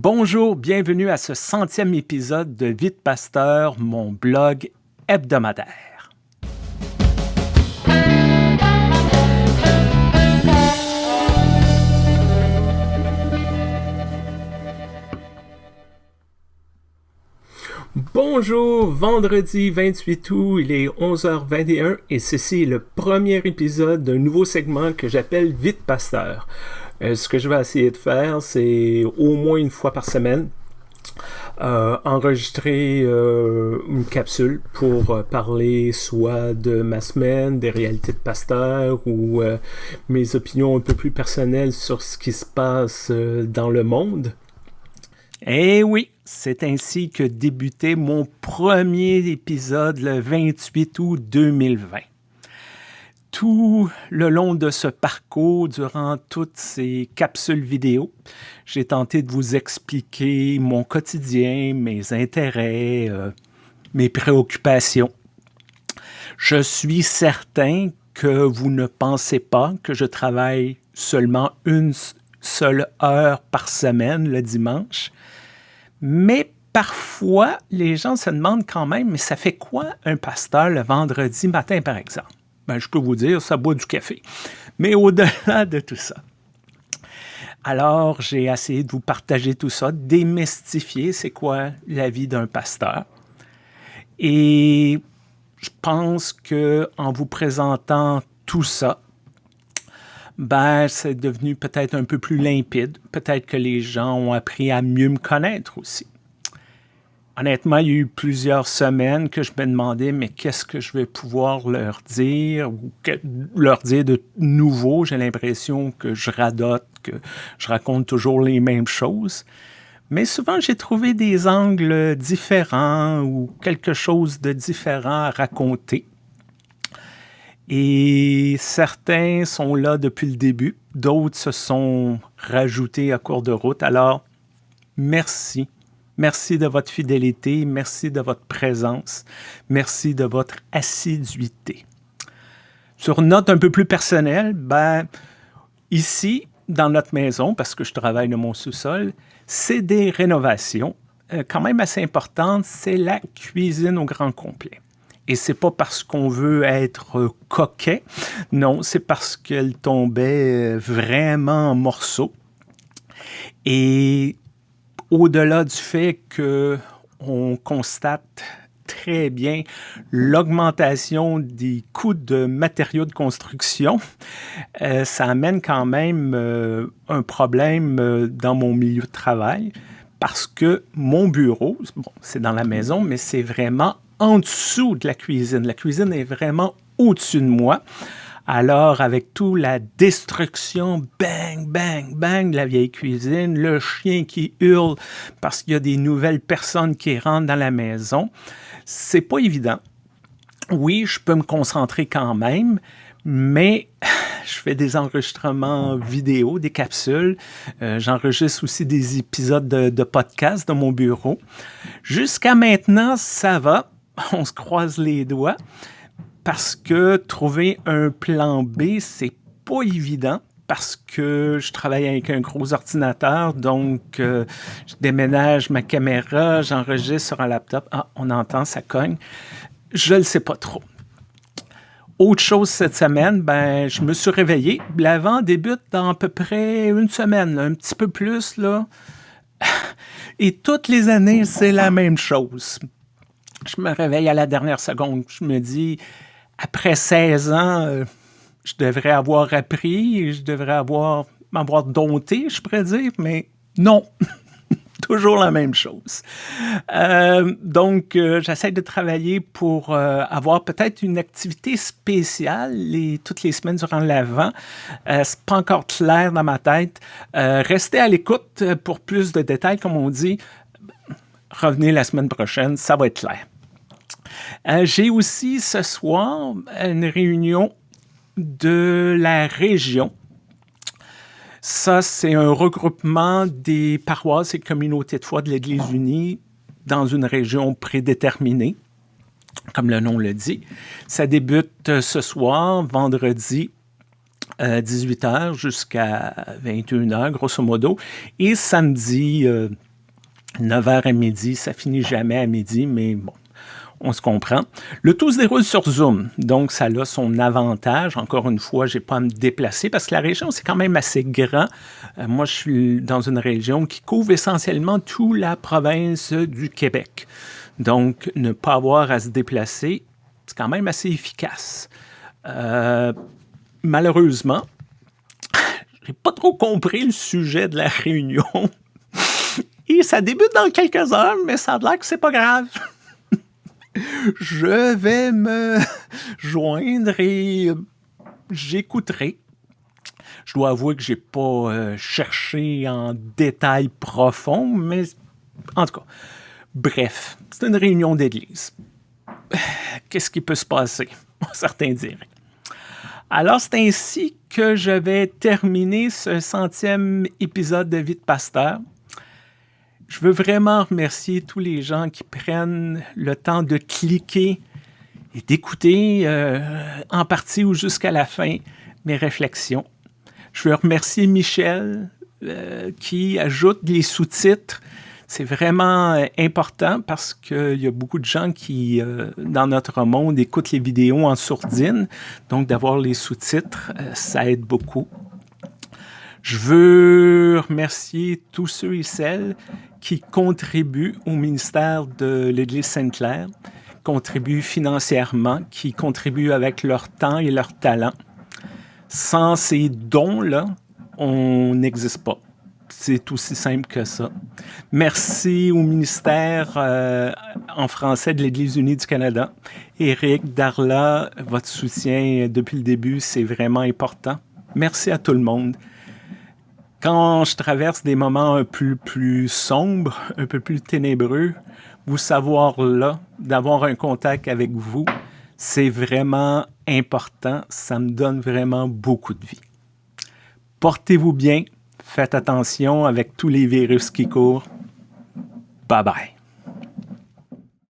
Bonjour, bienvenue à ce centième épisode de Vite Pasteur, mon blog hebdomadaire. Bonjour, vendredi 28 août, il est 11h21 et ceci est le premier épisode d'un nouveau segment que j'appelle Vite Pasteur. Euh, ce que je vais essayer de faire, c'est au moins une fois par semaine euh, enregistrer euh, une capsule pour parler soit de ma semaine, des réalités de pasteur ou mes opinions un peu plus personnelles sur ce qui se passe dans le monde. Eh oui, c'est ainsi que débutait mon premier épisode le 28 août 2020 tout le long de ce parcours, durant toutes ces capsules vidéo, j'ai tenté de vous expliquer mon quotidien, mes intérêts, euh, mes préoccupations. Je suis certain que vous ne pensez pas que je travaille seulement une seule heure par semaine le dimanche, mais parfois les gens se demandent quand même, mais ça fait quoi un pasteur le vendredi matin par exemple? Ben, je peux vous dire, ça boit du café. Mais au-delà de tout ça, alors j'ai essayé de vous partager tout ça, démystifier c'est quoi la vie d'un pasteur. Et je pense que en vous présentant tout ça, ben, c'est devenu peut-être un peu plus limpide. Peut-être que les gens ont appris à mieux me connaître aussi honnêtement, il y a eu plusieurs semaines que je me demandais, mais qu'est-ce que je vais pouvoir leur dire ou leur dire de nouveau? J'ai l'impression que je radote, que je raconte toujours les mêmes choses. Mais souvent, j'ai trouvé des angles différents ou quelque chose de différent à raconter. Et certains sont là depuis le début, d'autres se sont rajoutés à cours de route. Alors, merci Merci de votre fidélité, merci de votre présence, merci de votre assiduité. Sur note un peu plus personnelle, ben, ici, dans notre maison, parce que je travaille dans mon sous-sol, c'est des rénovations euh, quand même assez importantes. C'est la cuisine au grand complet. Et c'est pas parce qu'on veut être coquet, non, c'est parce qu'elle tombait euh, vraiment en morceaux. Et au-delà du fait que on constate très bien l'augmentation des coûts de matériaux de construction, euh, ça amène quand même euh, un problème euh, dans mon milieu de travail parce que mon bureau, bon, c'est dans la maison, mais c'est vraiment en dessous de la cuisine. La cuisine est vraiment au-dessus de moi. Alors, avec tout la destruction, bang, bang, bang de la vieille cuisine, le chien qui hurle parce qu'il y a des nouvelles personnes qui rentrent dans la maison, c'est pas évident. Oui, je peux me concentrer quand même, mais je fais des enregistrements vidéo, des capsules. Euh, j'enregistre aussi des épisodes de, de podcast dans mon bureau. Jusqu'à maintenant, ça va. On se croise les doigts parce que trouver un plan B, c'est pas évident parce que je travaille avec un gros ordinateur, donc euh, je déménage ma caméra, j'enregistre sur un laptop. Ah, on entend, ça cogne. Je ne le sais pas trop. Autre chose cette semaine, ben, je me suis réveillé. L'avant débute dans à peu près une semaine, un petit peu plus. là. Et toutes les années, c'est la même chose. Je me réveille à la dernière seconde. Je me dis, après 16 ans, euh, je devrais avoir appris, je devrais avoir m'avoir dompté, je pourrais dire, mais non. Toujours la même chose. Euh, donc, euh, j'essaie de travailler pour avoir peut-être une activité spéciale toutes les semaines durant l'avant. C'est pas encore clair dans ma tête. restez à l'écoute pour plus de détails, comme on dit. Revenez la semaine prochaine, ça va être clair. Euh, j'ai aussi ce soir une réunion de la région. Ça, c'est un regroupement des paroisses et communautés de foi de l'Église unie dans une région prédéterminée, comme le nom le dit. Ça débute ce soir, vendredi, 18h euh, jusqu'à 21h, grosso modo, et samedi, 9h à midi, ça finit jamais à midi, mais bon, on se comprend. Le tout se déroule sur Zoom, donc ça a son avantage. Encore une fois, je n'ai pas à me déplacer parce que la région, c'est quand même assez grand. Euh, moi, je suis dans une région qui couvre essentiellement toute la province du Québec. Donc, ne pas avoir à se déplacer, c'est quand même assez efficace. Euh, malheureusement, j'ai pas trop compris le sujet de la réunion. Et ça débute dans quelques heures, mais ça a l'air que c'est pas grave je vais me joindre et j'écouterai. Je dois avouer que je n'ai pas euh, cherché en détail profond, mais en tout cas, bref, c'est une réunion d'église. Qu'est-ce qui peut se passer? Certains diraient. Alors, c'est ainsi que je vais terminer ce centième épisode de Vie de Pasteur. Je veux vraiment remercier tous les gens qui prennent le temps de cliquer et d'écouter euh, en partie ou jusqu'à la fin mes réflexions. Je veux remercier Michel euh, qui ajoute les sous-titres. C'est vraiment euh, important parce qu'il y a beaucoup de gens qui, dans notre monde, écoutent les vidéos en sourdine. Donc, d'avoir les sous-titres, ça aide beaucoup. Je veux remercier tous ceux et celles qui contribuent au ministère de l'Église Sainte-Claire, contribuent financièrement, qui contribuent avec leur temps et leur talent. Sans ces dons-là, on n'existe pas. C'est aussi simple que ça. Merci au ministère euh, en français de l'Église unie du Canada. Éric, Darla, votre soutien depuis le début, c'est vraiment important. Merci à tout le monde quand je traverse des moments un peu plus sombres, un peu plus ténébreux, vous savoir là, d'avoir un contact avec vous, c'est vraiment important. Ça me donne vraiment beaucoup de vie. Portez-vous bien. Faites attention avec tous les virus qui courent. Bye bye.